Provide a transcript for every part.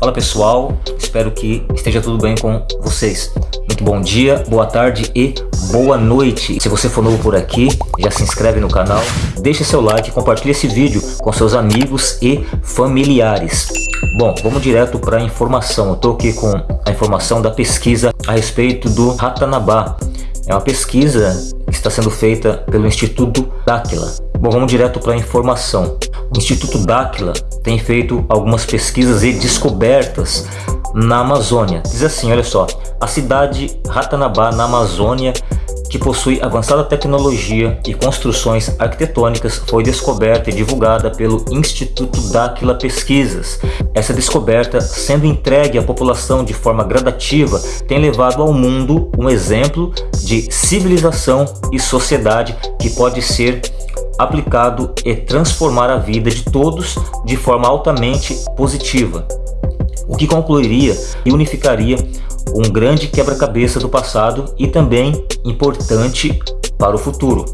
Fala pessoal, espero que esteja tudo bem com vocês. Muito bom dia, boa tarde e boa noite. Se você for novo por aqui, já se inscreve no canal, deixa seu like compartilha esse vídeo com seus amigos e familiares. Bom, vamos direto para a informação. Eu estou aqui com a informação da pesquisa a respeito do Ratanabá. É uma pesquisa que está sendo feita pelo Instituto Dáquila. Bom, vamos direto para a informação. O Instituto Dáquila tem feito algumas pesquisas e descobertas na Amazônia. Diz assim, olha só, a cidade Ratanabá, na Amazônia, que possui avançada tecnologia e construções arquitetônicas, foi descoberta e divulgada pelo Instituto Dáquila Pesquisas. Essa descoberta, sendo entregue à população de forma gradativa, tem levado ao mundo um exemplo de civilização e sociedade que pode ser aplicado e transformar a vida de todos de forma altamente positiva, o que concluiria e unificaria um grande quebra-cabeça do passado e também importante para o futuro.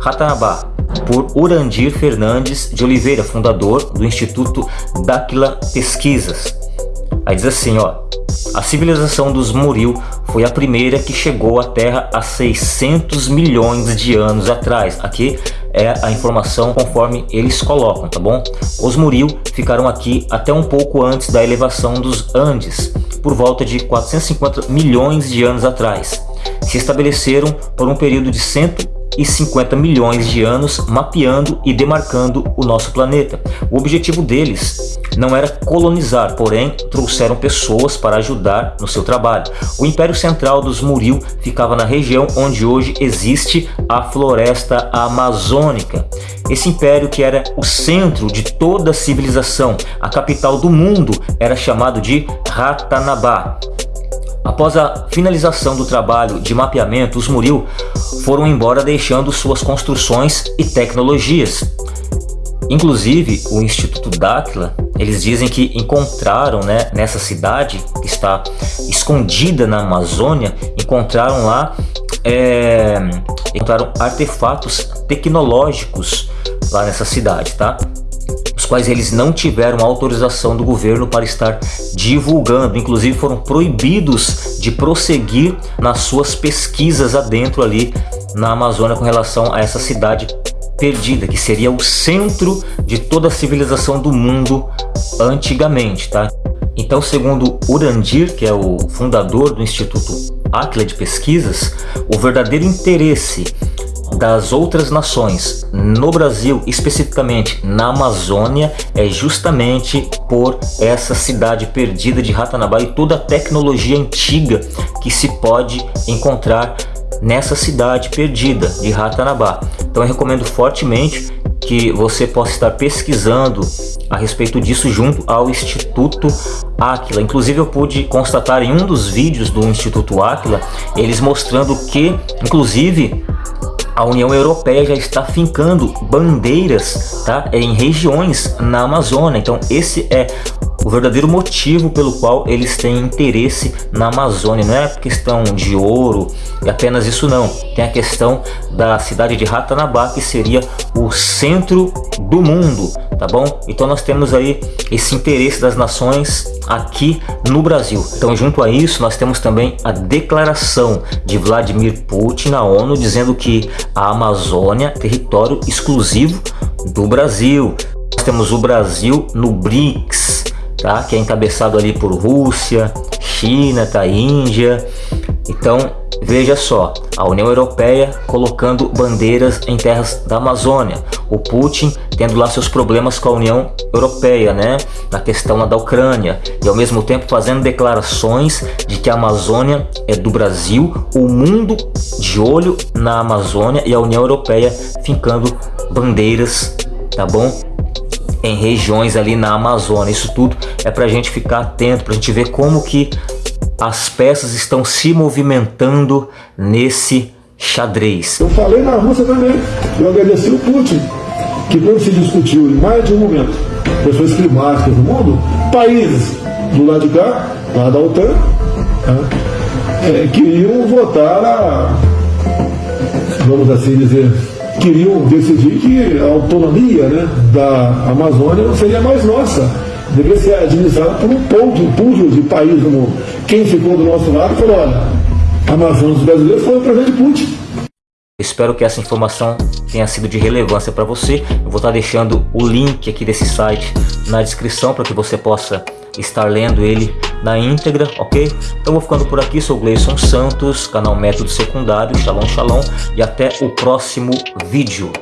Ratanabá, por Urandir Fernandes de Oliveira, fundador do Instituto Dáquila Pesquisas. Aí diz assim, ó, a civilização dos Muril foi a primeira que chegou à Terra há 600 milhões de anos atrás. Aqui é a informação conforme eles colocam, tá bom? Os Muril ficaram aqui até um pouco antes da elevação dos Andes, por volta de 450 milhões de anos atrás. Se estabeleceram por um período de 150 milhões de anos mapeando e demarcando o nosso planeta. O objetivo deles não era colonizar, porém trouxeram pessoas para ajudar no seu trabalho. O Império Central dos Muril ficava na região onde hoje existe a floresta amazônica. Esse império que era o centro de toda a civilização, a capital do mundo, era chamado de Ratanabá. Após a finalização do trabalho de mapeamento, os Muril foram embora deixando suas construções e tecnologias. Inclusive, o Instituto Dáquila, eles dizem que encontraram né, nessa cidade, que está escondida na Amazônia, encontraram lá é, encontraram artefatos tecnológicos lá nessa cidade, tá? Quais eles não tiveram autorização do governo para estar divulgando, inclusive foram proibidos de prosseguir nas suas pesquisas adentro ali na Amazônia com relação a essa cidade perdida, que seria o centro de toda a civilização do mundo antigamente, tá? Então, segundo Urandir, que é o fundador do Instituto Aquila de Pesquisas, o verdadeiro interesse das outras nações no Brasil, especificamente na Amazônia, é justamente por essa cidade perdida de Ratanabá e toda a tecnologia antiga que se pode encontrar nessa cidade perdida de Ratanabá. Então eu recomendo fortemente que você possa estar pesquisando a respeito disso junto ao Instituto Aquila. Inclusive eu pude constatar em um dos vídeos do Instituto Aquila, eles mostrando que, inclusive, a União Europeia já está fincando bandeiras tá, em regiões na Amazônia. Então esse é o verdadeiro motivo pelo qual eles têm interesse na Amazônia. Não é questão de ouro e apenas isso não. Tem a questão da cidade de Ratanabá, que seria o centro do mundo, tá bom? Então nós temos aí esse interesse das nações aqui no Brasil. Então junto a isso nós temos também a declaração de Vladimir Putin na ONU dizendo que a Amazônia é território exclusivo do Brasil. Nós temos o Brasil no BRICS, tá? que é encabeçado ali por Rússia, China, tá? Índia. Então, veja só, a União Europeia colocando bandeiras em terras da Amazônia, o Putin tendo lá seus problemas com a União Europeia, né, na questão da Ucrânia, e ao mesmo tempo fazendo declarações de que a Amazônia é do Brasil, o mundo de olho na Amazônia e a União Europeia fincando bandeiras, tá bom? em regiões ali na Amazônia. Isso tudo é para a gente ficar atento, para a gente ver como que as peças estão se movimentando nesse xadrez. Eu falei na Rússia também, eu agradeci o Putin, que quando se discutiu em mais de um momento questões climáticas no mundo, países do lado de cá, lá da OTAN, né, é, queriam votar a, vamos assim dizer, queriam decidir que a autonomia né, da Amazônia não seria mais nossa, deveria ser administrado por um púlpito de país do mundo. Quem ficou do nosso lado falou, olha, Amazonas brasileiros foi para de Putin. Espero que essa informação tenha sido de relevância para você. Eu vou estar deixando o link aqui desse site na descrição para que você possa estar lendo ele na íntegra, ok? Então vou ficando por aqui, sou Gleison Santos, canal Método Secundário, Shalom Shalom e até o próximo vídeo.